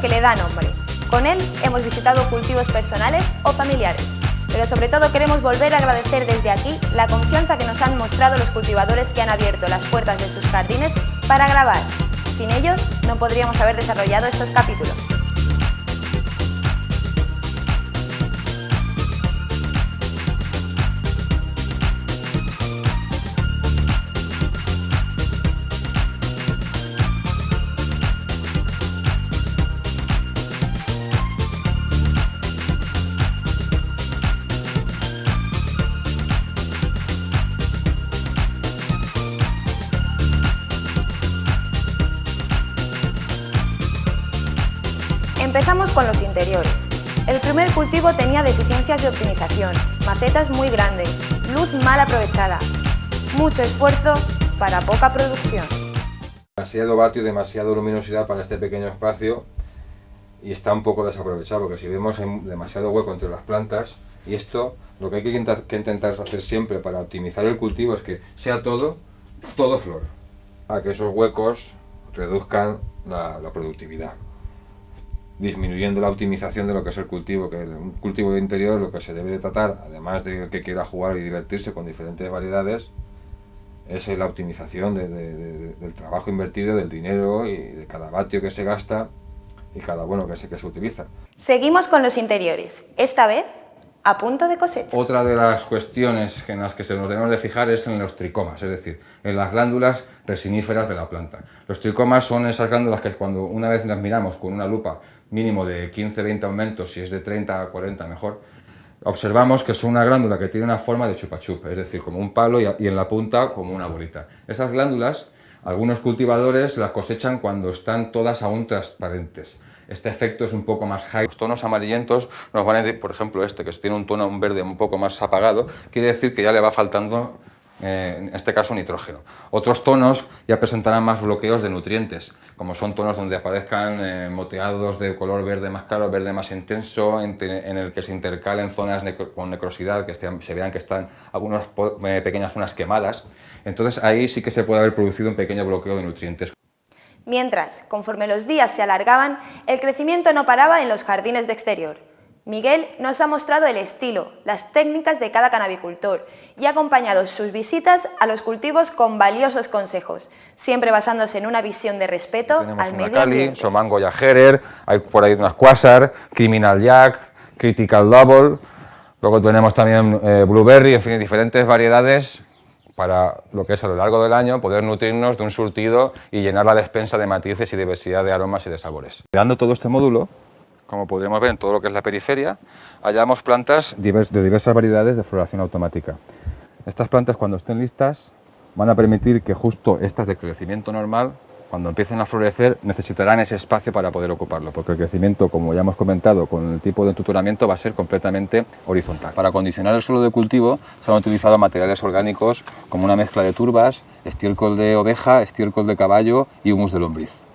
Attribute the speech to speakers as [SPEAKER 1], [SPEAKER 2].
[SPEAKER 1] que le da nombre. Con él hemos visitado cultivos personales o familiares, pero sobre todo queremos volver a agradecer desde aquí la confianza que nos han mostrado los cultivadores que han abierto las puertas de sus jardines para grabar. Sin ellos no podríamos haber desarrollado estos capítulos. Empezamos con los interiores. El primer cultivo tenía deficiencias de optimización, macetas muy grandes, luz mal aprovechada, mucho esfuerzo para poca producción.
[SPEAKER 2] Demasiado vatio, demasiada luminosidad para este pequeño espacio y está un poco desaprovechado porque si vemos hay demasiado hueco entre las plantas y esto lo que hay que intentar hacer siempre para optimizar el cultivo es que sea todo, todo flor, a que esos huecos reduzcan la, la productividad disminuyendo la optimización de lo que es el cultivo, que un cultivo de interior lo que se debe de tratar, además de que quiera jugar y divertirse con diferentes variedades, es la optimización del trabajo invertido, del dinero y de cada vatio que se gasta y cada bueno que se, que se utiliza.
[SPEAKER 1] Seguimos con los interiores, esta vez a punto de cosecha.
[SPEAKER 2] Otra de las cuestiones en las que se nos debemos de fijar es en los tricomas, es decir, en las glándulas resiníferas de la planta. Los tricomas son esas glándulas que cuando una vez las miramos con una lupa mínimo de 15-20 aumentos, si es de 30 a 40 mejor, observamos que es una glándula que tiene una forma de chupa chup, es decir, como un palo y en la punta como una bolita. Esas glándulas, algunos cultivadores las cosechan cuando están todas aún transparentes. Este efecto es un poco más high. Los tonos amarillentos nos van a decir, por ejemplo este, que tiene un tono verde un poco más apagado, quiere decir que ya le va faltando eh, en este caso nitrógeno. Otros tonos ya presentarán más bloqueos de nutrientes, como son tonos donde aparezcan eh, moteados de color verde más claro, verde más intenso, en, el que se intercalen zonas con necrosidad, que se vean que están algunas eh, pequeñas zonas quemadas. Entonces ahí sí que se puede haber producido un pequeño bloqueo de nutrientes.
[SPEAKER 1] Mientras, conforme los días se alargaban, el crecimiento no paraba en los jardines de exterior. Miguel nos ha mostrado el estilo, las técnicas de cada canabicultor y ha acompañado sus visitas a los cultivos con valiosos consejos, siempre basándose en una visión de respeto al medio Cali, ambiente.
[SPEAKER 2] Somango Herer, hay por ahí unas Quasar, Criminal Jack, Critical Double, luego tenemos también eh, Blueberry, en fin, diferentes variedades para lo que es a lo largo del año poder nutrirnos de un surtido y llenar la despensa de matices y diversidad de aromas y de sabores. Dando todo este módulo, como podríamos ver en todo lo que es la periferia, hallamos plantas de diversas variedades de floración automática. Estas plantas cuando estén listas van a permitir que justo estas de crecimiento normal, cuando empiecen a florecer, necesitarán ese espacio para poder ocuparlo, porque el crecimiento, como ya hemos comentado, con el tipo de tutoramiento va a ser completamente horizontal. Para acondicionar el suelo de cultivo se han utilizado materiales orgánicos como una mezcla de turbas, estiércol de oveja, estiércol de caballo y humus de lombriz.